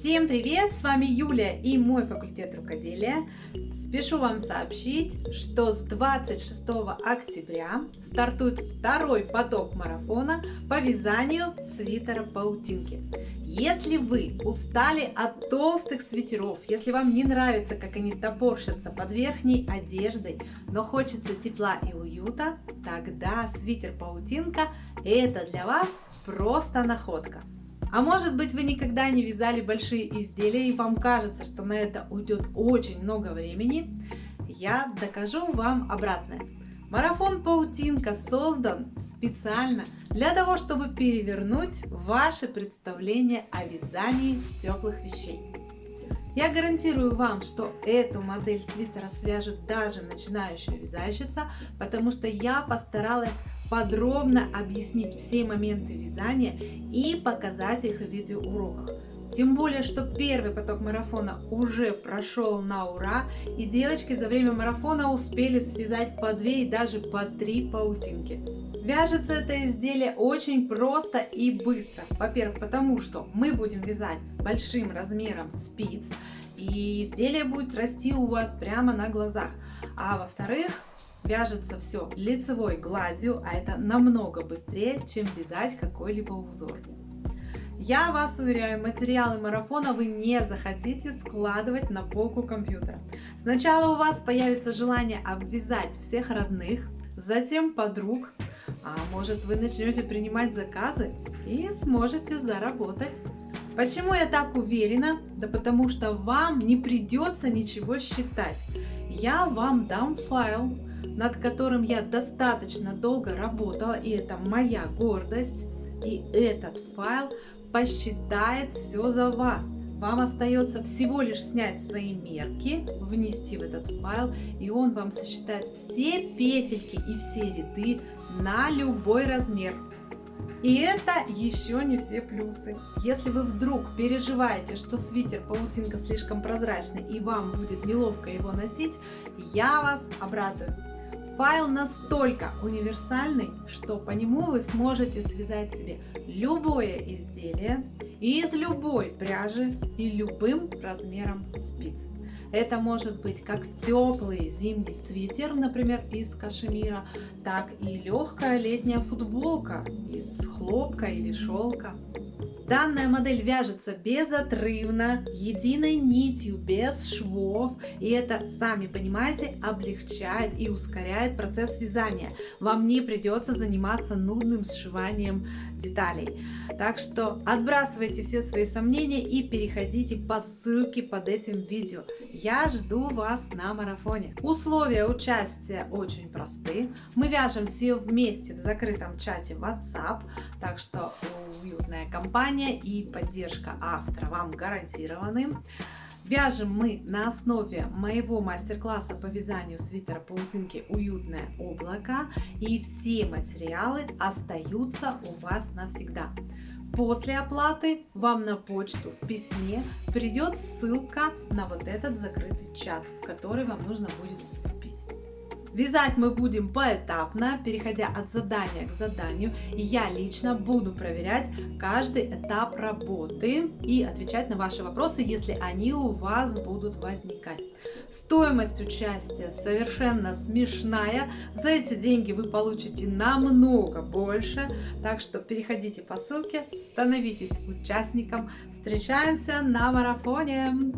Всем привет! С вами Юлия и мой факультет рукоделия. Спешу вам сообщить, что с 26 октября стартует второй поток марафона по вязанию свитера паутинки. Если вы устали от толстых свитеров, если вам не нравится, как они топорщатся под верхней одеждой, но хочется тепла и уюта, тогда свитер-паутинка это для вас просто находка. А может быть вы никогда не вязали большие изделия и вам кажется, что на это уйдет очень много времени? Я докажу вам обратное. Марафон Паутинка создан специально для того, чтобы перевернуть ваше представление о вязании теплых вещей. Я гарантирую вам, что эту модель свитера свяжет даже начинающая вязальщица, потому что я постаралась подробно объяснить все моменты вязания и показать их в видеоуроках. Тем более, что первый поток марафона уже прошел на ура, и девочки за время марафона успели связать по две и даже по три паутинки. Вяжется это изделие очень просто и быстро. Во-первых, потому что мы будем вязать большим размером спиц, и изделие будет расти у вас прямо на глазах. А во-вторых, Вяжется все лицевой гладью, а это намного быстрее, чем вязать какой-либо узор. Я вас уверяю, материалы марафона вы не захотите складывать на полку компьютера. Сначала у вас появится желание обвязать всех родных, затем подруг, а может вы начнете принимать заказы и сможете заработать. Почему я так уверена? Да потому что вам не придется ничего считать. Я вам дам файл, над которым я достаточно долго работала, и это моя гордость. И этот файл посчитает все за вас. Вам остается всего лишь снять свои мерки, внести в этот файл, и он вам сосчитает все петельки и все ряды на любой размер. И это еще не все плюсы. Если вы вдруг переживаете, что свитер паутинка слишком прозрачный и вам будет неловко его носить, я вас обрадую. Файл настолько универсальный, что по нему вы сможете связать себе любое изделие из любой пряжи и любым размером спиц. Это может быть как теплый зимний свитер, например, из кашемира, так и легкая летняя футболка из хлопка или шелка. Данная модель вяжется безотрывно, единой нитью, без швов. И это, сами понимаете, облегчает и ускоряет процесс вязания. Вам не придется заниматься нудным сшиванием деталей. Так что отбрасывайте все свои сомнения и переходите по ссылке под этим видео. Я жду вас на марафоне. Условия участия очень просты. Мы вяжем все вместе в закрытом чате WhatsApp, так что уютная компания и поддержка автора вам гарантированы. Вяжем мы на основе моего мастер-класса по вязанию свитера паутинки «Уютное облако» и все материалы остаются у вас навсегда. После оплаты вам на почту в письме придет ссылка на вот этот закрытый чат, в который вам нужно будет вступить. Вязать мы будем поэтапно, переходя от задания к заданию. И я лично буду проверять каждый этап работы и отвечать на ваши вопросы, если они у вас будут возникать. Стоимость участия совершенно смешная. За эти деньги вы получите намного больше. Так что переходите по ссылке, становитесь участником. Встречаемся на марафоне!